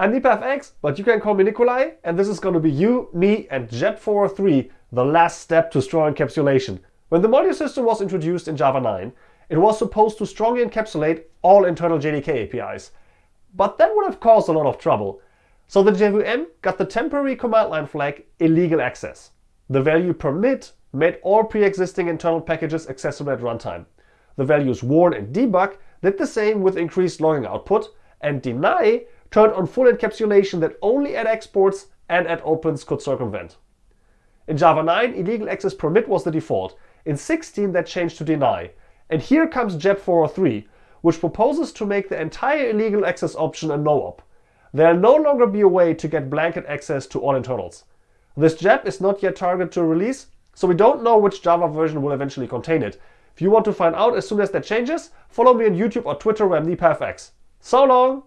I'm NipaFX, but you can call me Nikolai, and this is going to be you, me, and JEP403, the last step to strong encapsulation. When the module system was introduced in Java 9, it was supposed to strongly encapsulate all internal JDK APIs. But that would have caused a lot of trouble. So the JVM got the temporary command line flag illegal access. The value permit made all pre-existing internal packages accessible at runtime. The values warn and debug did the same with increased logging output, and deny turned on full encapsulation that only add-exports and add-opens could circumvent. In Java 9, illegal access permit was the default. In 16, that changed to deny. And here comes JEP 403, which proposes to make the entire illegal access option a no-op. There'll no longer be a way to get blanket access to all internals. This JEP is not yet targeted to release, so we don't know which Java version will eventually contain it. If you want to find out as soon as that changes, follow me on YouTube or Twitter where I'm. So long!